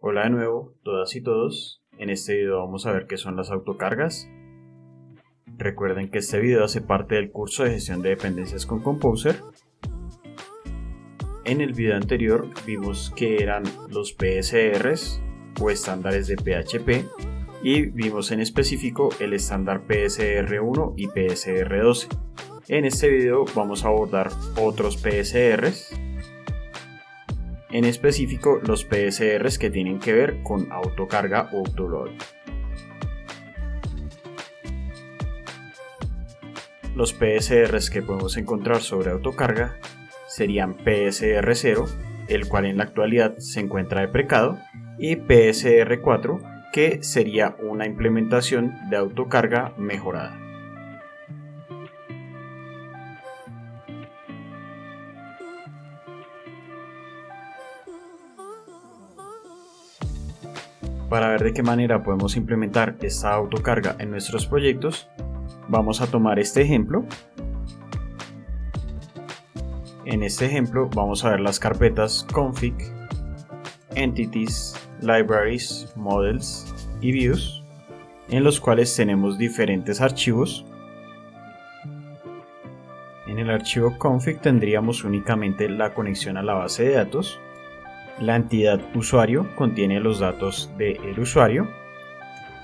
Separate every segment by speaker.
Speaker 1: Hola de nuevo, todas y todos. En este video vamos a ver qué son las autocargas. Recuerden que este video hace parte del curso de gestión de dependencias con Composer. En el video anterior vimos que eran los PSRs o estándares de PHP y vimos en específico el estándar PSR1 y PSR12. En este video vamos a abordar otros PSRs en específico los PSRs que tienen que ver con autocarga o autoload. Los PSRs que podemos encontrar sobre autocarga serían PSR0, el cual en la actualidad se encuentra deprecado, y PSR4, que sería una implementación de autocarga mejorada. Para ver de qué manera podemos implementar esta autocarga en nuestros proyectos, vamos a tomar este ejemplo. En este ejemplo vamos a ver las carpetas config, entities, libraries, models y views, en los cuales tenemos diferentes archivos. En el archivo config tendríamos únicamente la conexión a la base de datos, la entidad usuario contiene los datos del usuario.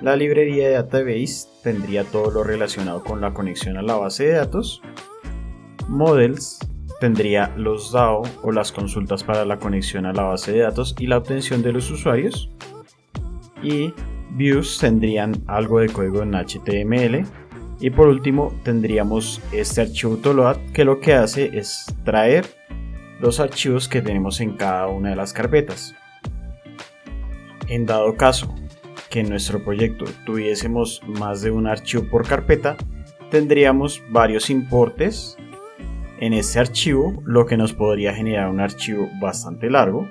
Speaker 1: La librería de database tendría todo lo relacionado con la conexión a la base de datos. Models tendría los DAO o las consultas para la conexión a la base de datos y la obtención de los usuarios. Y views tendrían algo de código en HTML. Y por último tendríamos este archivo autoload que lo que hace es traer los archivos que tenemos en cada una de las carpetas. En dado caso que en nuestro proyecto tuviésemos más de un archivo por carpeta, tendríamos varios importes en este archivo, lo que nos podría generar un archivo bastante largo.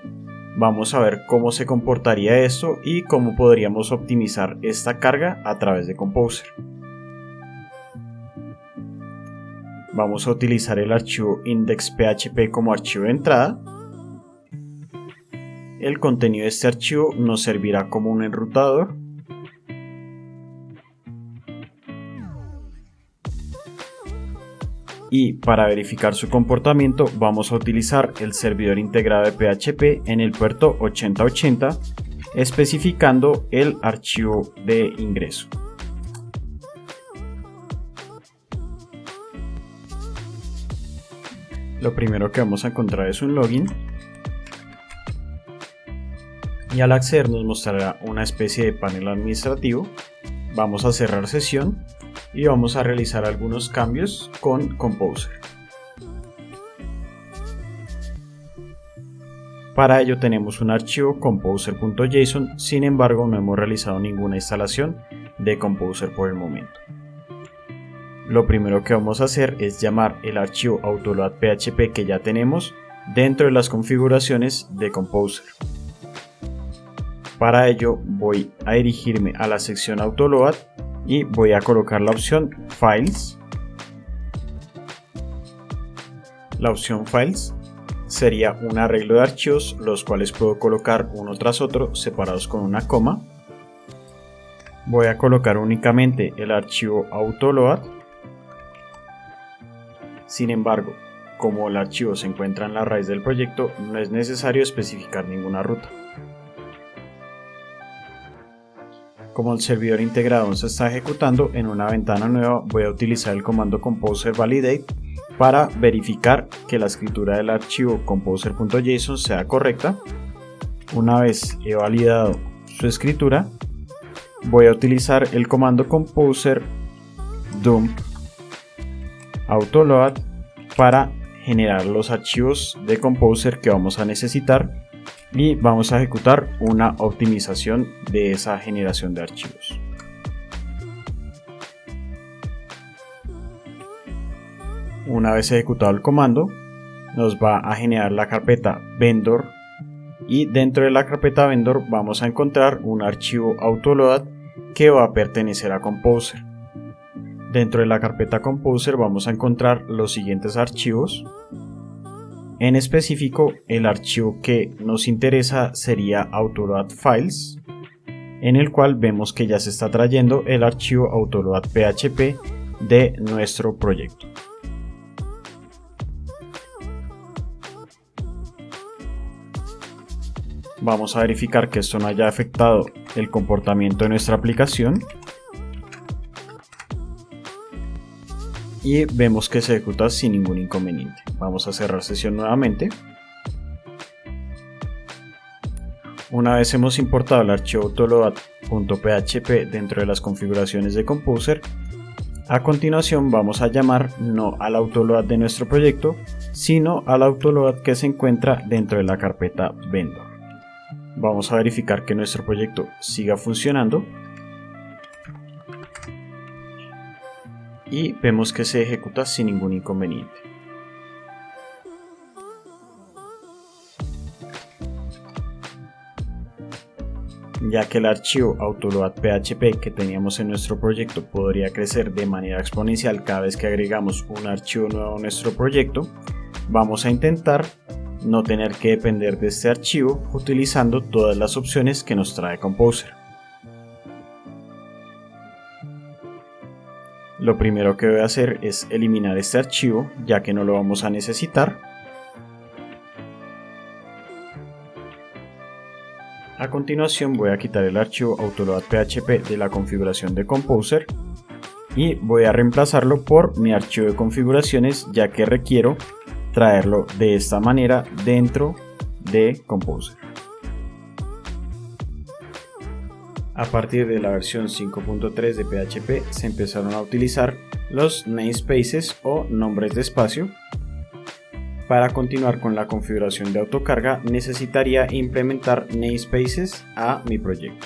Speaker 1: Vamos a ver cómo se comportaría esto y cómo podríamos optimizar esta carga a través de Composer. Vamos a utilizar el archivo index.php como archivo de entrada. El contenido de este archivo nos servirá como un enrutador. Y para verificar su comportamiento vamos a utilizar el servidor integrado de PHP en el puerto 8080 especificando el archivo de ingreso. Lo primero que vamos a encontrar es un login. Y al acceder nos mostrará una especie de panel administrativo. Vamos a cerrar sesión y vamos a realizar algunos cambios con Composer. Para ello tenemos un archivo composer.json sin embargo no hemos realizado ninguna instalación de Composer por el momento lo primero que vamos a hacer es llamar el archivo autoload.php que ya tenemos dentro de las configuraciones de Composer. Para ello voy a dirigirme a la sección autoload y voy a colocar la opción Files. La opción Files sería un arreglo de archivos los cuales puedo colocar uno tras otro separados con una coma. Voy a colocar únicamente el archivo autoload sin embargo, como el archivo se encuentra en la raíz del proyecto, no es necesario especificar ninguna ruta. Como el servidor integrado se está ejecutando en una ventana nueva, voy a utilizar el comando composer validate para verificar que la escritura del archivo composer.json sea correcta. Una vez he validado su escritura, voy a utilizar el comando composer dump autoload para generar los archivos de Composer que vamos a necesitar y vamos a ejecutar una optimización de esa generación de archivos. Una vez ejecutado el comando, nos va a generar la carpeta vendor y dentro de la carpeta vendor vamos a encontrar un archivo autoload que va a pertenecer a Composer. Dentro de la carpeta Composer vamos a encontrar los siguientes archivos. En específico, el archivo que nos interesa sería autoload files, en el cual vemos que ya se está trayendo el archivo autoload php de nuestro proyecto. Vamos a verificar que esto no haya afectado el comportamiento de nuestra aplicación. Y vemos que se ejecuta sin ningún inconveniente. Vamos a cerrar sesión nuevamente. Una vez hemos importado el archivo autoload.php dentro de las configuraciones de Composer, a continuación vamos a llamar no al autoload de nuestro proyecto, sino al autoload que se encuentra dentro de la carpeta vendor. Vamos a verificar que nuestro proyecto siga funcionando y vemos que se ejecuta sin ningún inconveniente. ya que el archivo autoload.php que teníamos en nuestro proyecto podría crecer de manera exponencial cada vez que agregamos un archivo nuevo a nuestro proyecto, vamos a intentar no tener que depender de este archivo utilizando todas las opciones que nos trae Composer. Lo primero que voy a hacer es eliminar este archivo ya que no lo vamos a necesitar A continuación voy a quitar el archivo autoload.php de la configuración de Composer y voy a reemplazarlo por mi archivo de configuraciones ya que requiero traerlo de esta manera dentro de Composer. A partir de la versión 5.3 de PHP se empezaron a utilizar los namespaces o nombres de espacio para continuar con la configuración de autocarga necesitaría implementar namespaces a mi proyecto.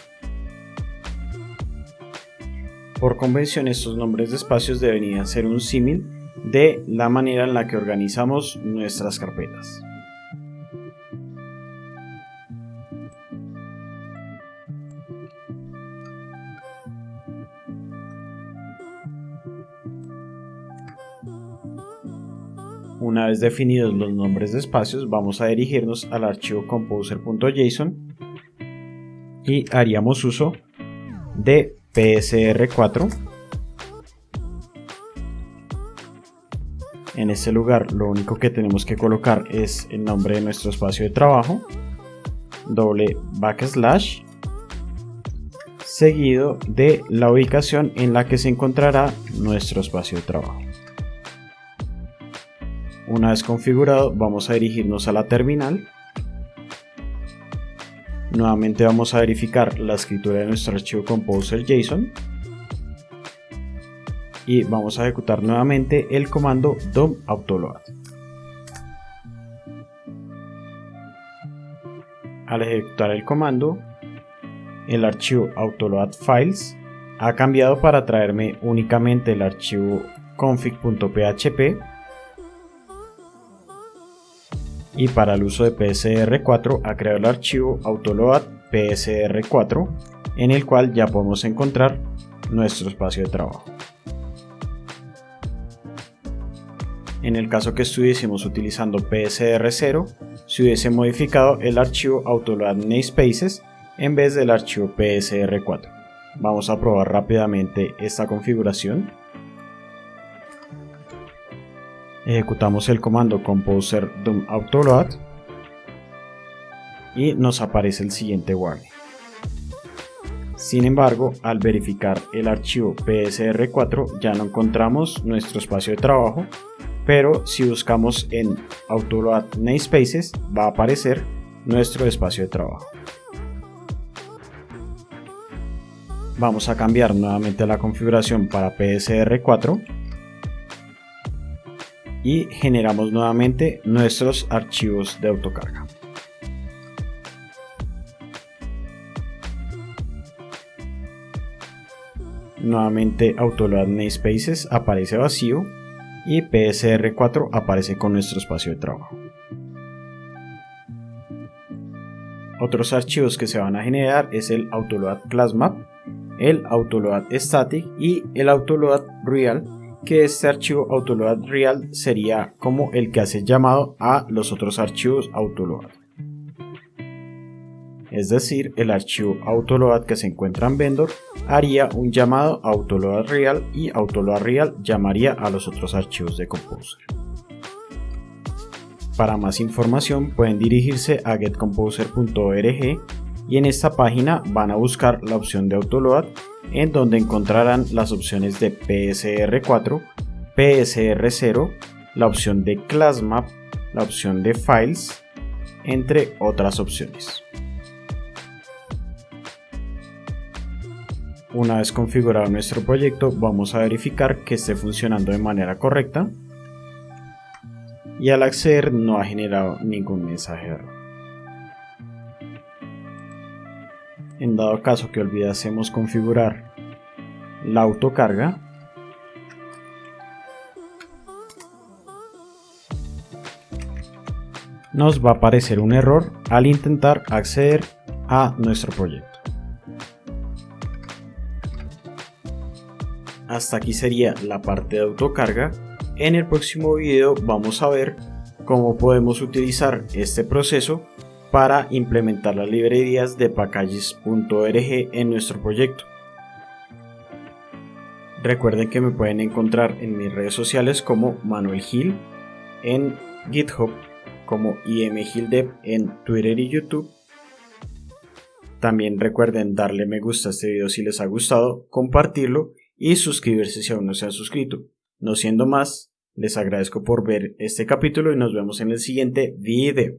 Speaker 1: Por convención estos nombres de espacios deberían ser un símil de la manera en la que organizamos nuestras carpetas. Una vez definidos los nombres de espacios, vamos a dirigirnos al archivo composer.json y haríamos uso de psr4. En este lugar lo único que tenemos que colocar es el nombre de nuestro espacio de trabajo, doble backslash, seguido de la ubicación en la que se encontrará nuestro espacio de trabajo. Una vez configurado vamos a dirigirnos a la terminal. Nuevamente vamos a verificar la escritura de nuestro archivo composer JSON. Y vamos a ejecutar nuevamente el comando dom autoload. Al ejecutar el comando, el archivo autoload files ha cambiado para traerme únicamente el archivo config.php y para el uso de PSR4 ha creado el archivo autoload PSR4 en el cual ya podemos encontrar nuestro espacio de trabajo. En el caso que estuviésemos utilizando PSR0, se hubiese modificado el archivo autoload namespaces en vez del archivo PSR4. Vamos a probar rápidamente esta configuración. Ejecutamos el comando composer dom autoload y nos aparece el siguiente warning. Sin embargo, al verificar el archivo PSR4 ya no encontramos nuestro espacio de trabajo, pero si buscamos en Autoload Namespaces va a aparecer nuestro espacio de trabajo. Vamos a cambiar nuevamente la configuración para PSR4 y generamos nuevamente nuestros archivos de autocarga. Nuevamente Autoload Namespaces aparece vacío y PSR4 aparece con nuestro espacio de trabajo. Otros archivos que se van a generar es el Autoload ClassMap, el Autoload Static y el Autoload Real que este archivo autoload real sería como el que hace llamado a los otros archivos autoload. Es decir, el archivo autoload que se encuentra en vendor haría un llamado a autoload real y autoload real llamaría a los otros archivos de Composer. Para más información pueden dirigirse a getcomposer.org y en esta página van a buscar la opción de autoload en donde encontrarán las opciones de PSR4, PSR0, la opción de ClassMap, la opción de Files, entre otras opciones. Una vez configurado nuestro proyecto vamos a verificar que esté funcionando de manera correcta y al acceder no ha generado ningún mensaje de error. En dado caso que olvidásemos configurar la autocarga, nos va a aparecer un error al intentar acceder a nuestro proyecto. Hasta aquí sería la parte de autocarga. En el próximo video vamos a ver cómo podemos utilizar este proceso para implementar las librerías de packages.org en nuestro proyecto. Recuerden que me pueden encontrar en mis redes sociales como Manuel Gil, en GitHub como imgildev en Twitter y YouTube. También recuerden darle me gusta a este video si les ha gustado, compartirlo y suscribirse si aún no se han suscrito. No siendo más, les agradezco por ver este capítulo y nos vemos en el siguiente video.